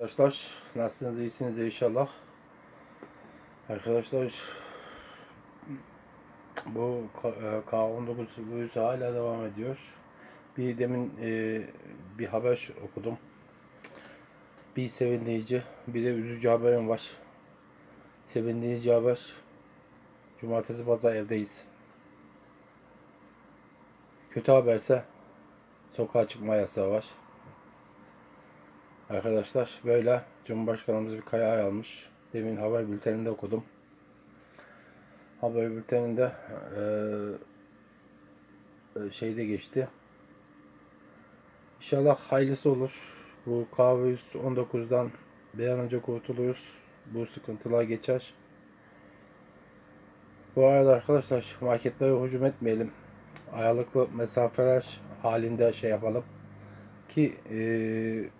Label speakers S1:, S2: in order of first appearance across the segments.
S1: Arkadaşlar nasılsınız iyisiniz inşallah. Arkadaşlar bu e, K19 virüsü hala devam ediyor. Bir demin e, bir haber okudum. Bir sevindirici bir de üzücü haberim var. Sevindirici haber. Cumartesi pazar evdeyiz. Kötü haberse sokağa çıkma yasağı var. Arkadaşlar böyle Cumhurbaşkanımız bir karar almış. Demin haber bülteninde okudum. Haber bülteninde eee, e, şeyde geçti. İnşallah hayırlısı olur. Bu K119'dan bir an önce kurtuluruz. Bu sıkıntılar geçer. Bu arada arkadaşlar marketlere hücum etmeyelim. Aralıklı mesafeler halinde şey yapalım. Ki eee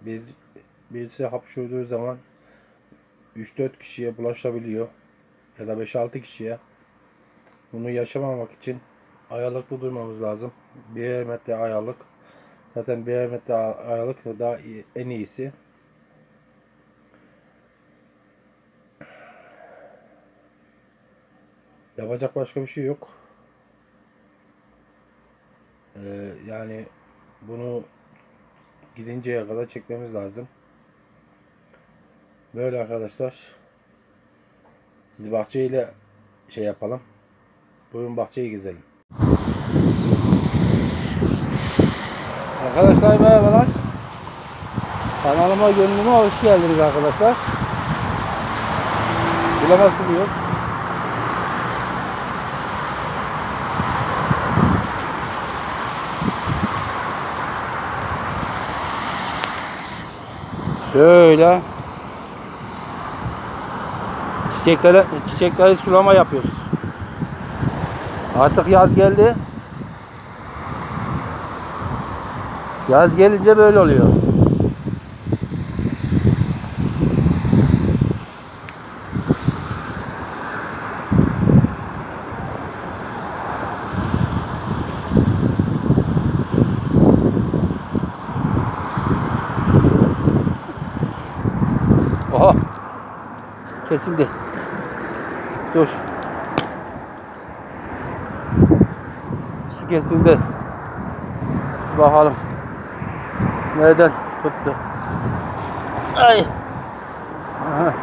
S1: biz birisi hapşurduğu zaman 3-4 kişiye bulaşabiliyor ya da 5-6 kişiye. Bunu yaşamamak için aralıklı durmamız lazım. 1 metre aralık. Zaten 1 metre aralık daha iyi- en iyisi. Yapacak başka bir şey yok. Ee, yani bunu gidinceye kadar çekmemiz lazım. Böyle arkadaşlar. Siz bahçeyle şey yapalım. Buyurun bahçeyi gezelim. Arkadaşlar merhabalar. Kanalıma gönlüme hoş geldiniz arkadaşlar. Bulama suluyor. Şöyle çiçeklere çiçekleri sulama yapıyoruz. Artık yaz geldi. Yaz gelince böyle oluyor. Kesildi. Dur. Su kesildi. Bakalım. Nereden tuttu? Ay. Aha.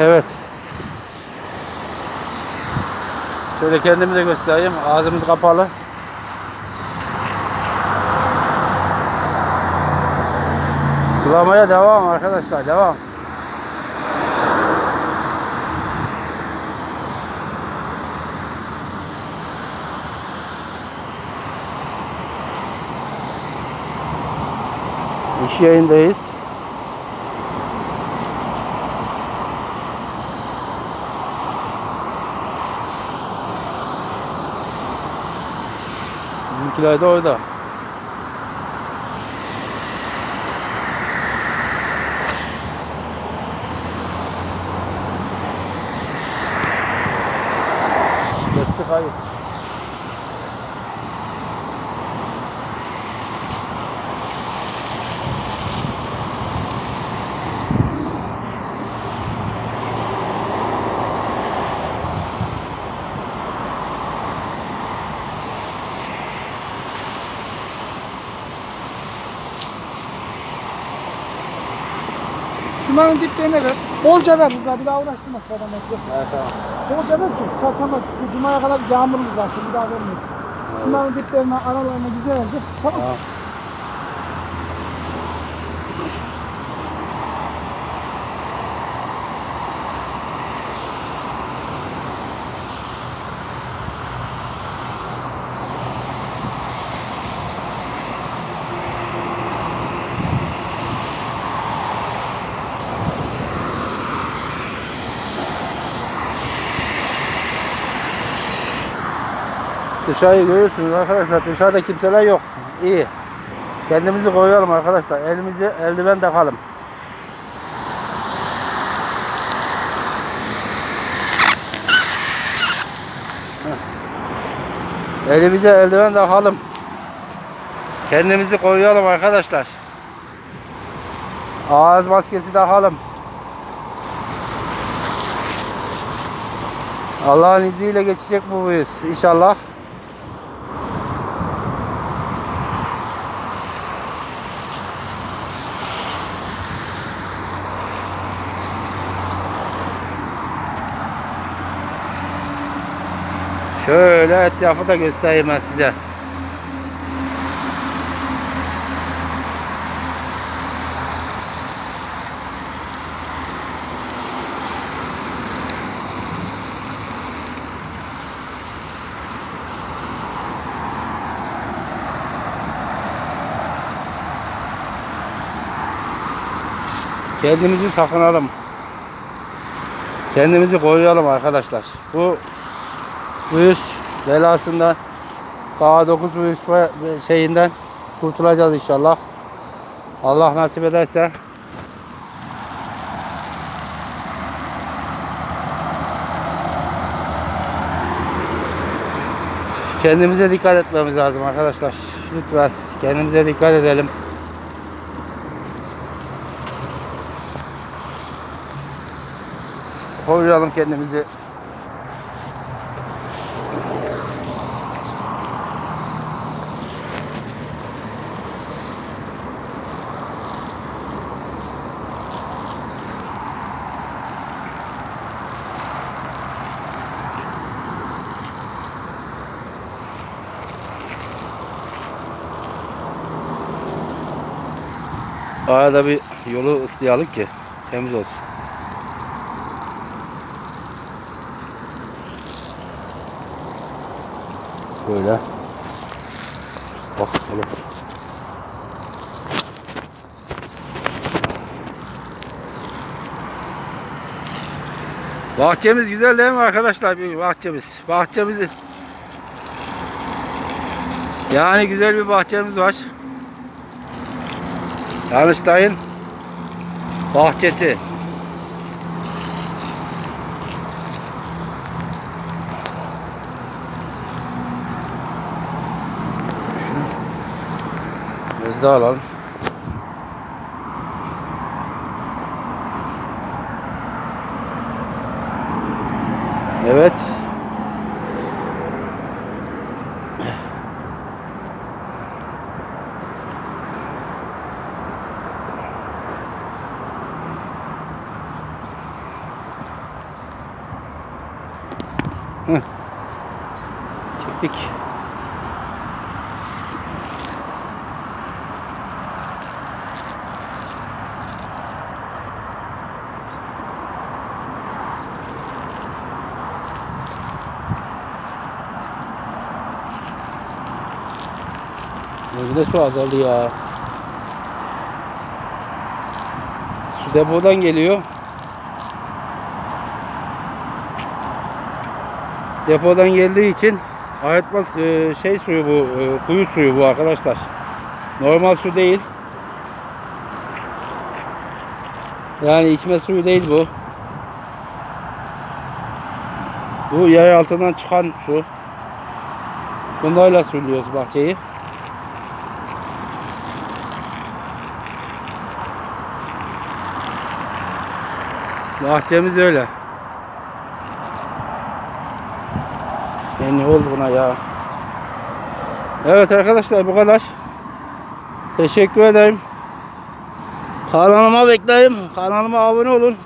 S1: Evet. Şöyle kendimi de göstereyim. Ağzımız kapalı. Sulamaya devam arkadaşlar. Devam. İş yayındayız. 起来，走 tôi!
S2: Şunların diplerine ver. Bolca ver burada bir daha uğraştırma bekle.
S1: Evet tamam.
S2: Bolca ver ki çarşamba cumaya kadar yağmurlu zaten bir daha vermeyiz. Şunların diplerine aralarına güzelce tamam.
S1: Tamam. Dışarıyı görüyorsunuz arkadaşlar. Dışarıda kimseler yok. İyi. Kendimizi koyalım arkadaşlar. Elimizi eldiven takalım. Elimize eldiven takalım. Kendimizi koruyalım arkadaşlar. Ağız maskesi takalım. Allah'ın izniyle geçecek bu virüs inşallah. Şöyle etrafı da göstereyim ben size. Kendimizi sakınalım. Kendimizi koruyalım arkadaşlar. Bu virüs belasından K9 virüs şeyinden kurtulacağız inşallah. Allah nasip ederse kendimize dikkat etmemiz lazım arkadaşlar. Lütfen kendimize dikkat edelim. Koruyalım kendimizi. Arada bir yolu ıslayalım ki temiz olsun. Böyle. Bak hele. Bahçemiz güzel değil mi arkadaşlar? Bir bahçemiz. Bahçemizi yani güzel bir bahçemiz var. Danıştay'ın bahçesi. Biz de alalım. Evet. Heh. Çektik. Gözde su azaldı ya. Su depodan geliyor. Depodan geldiği için arıtma e, şey suyu bu, e, kuyu suyu bu arkadaşlar. Normal su değil. Yani içme suyu değil bu. Bu yer altından çıkan su. Bunlarla suluyoruz bahçeyi. Bahçemiz öyle. Ya ne oldu buna ya? Evet arkadaşlar bu kadar. Teşekkür ederim. Kanalıma bekleyeyim. Kanalıma abone olun.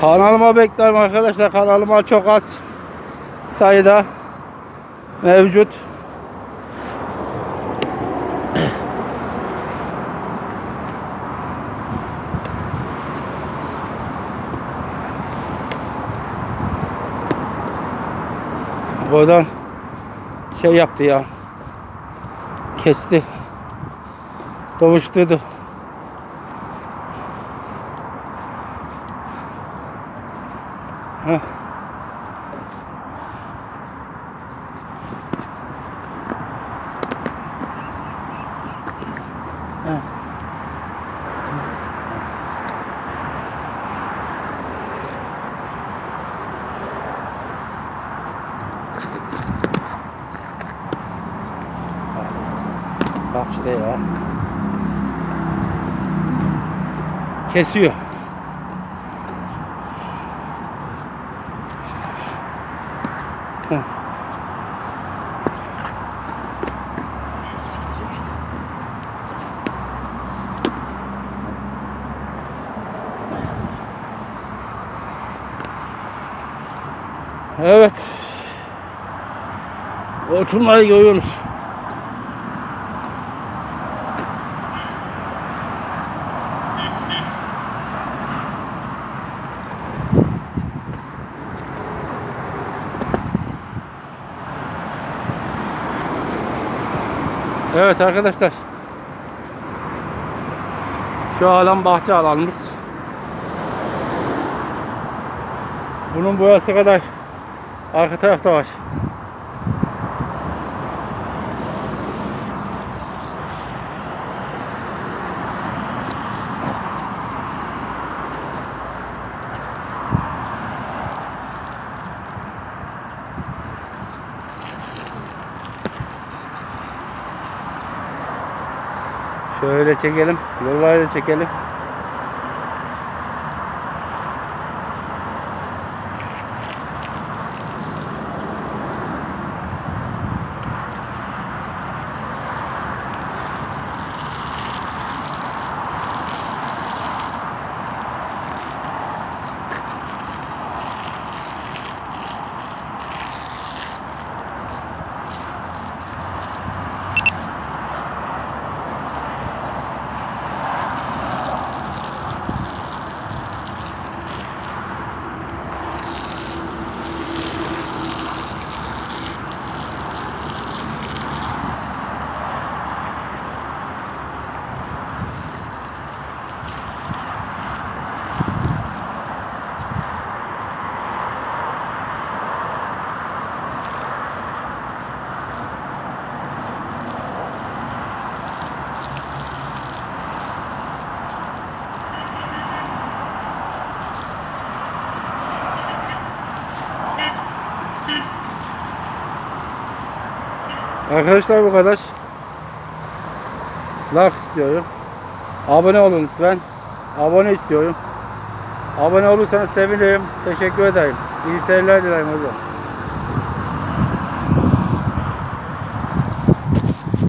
S1: Kanalıma beklerim arkadaşlar. Kanalıma çok az sayıda mevcut. Buradan şey yaptı ya. Kesti. Doğuşturdu. Heh. Kesiyor. Heh. Evet. Oturmayı görüyoruz. Evet arkadaşlar. Şu alan bahçe alanımız. Bunun boyası kadar arka tarafta var. Şöyle çekelim. Yolları da çekelim. Arkadaşlar bu kadar. Like istiyorum. Abone olun lütfen. Abone istiyorum. Abone olursanız sevinirim. Teşekkür ederim. İyi seyirler dilerim hocam.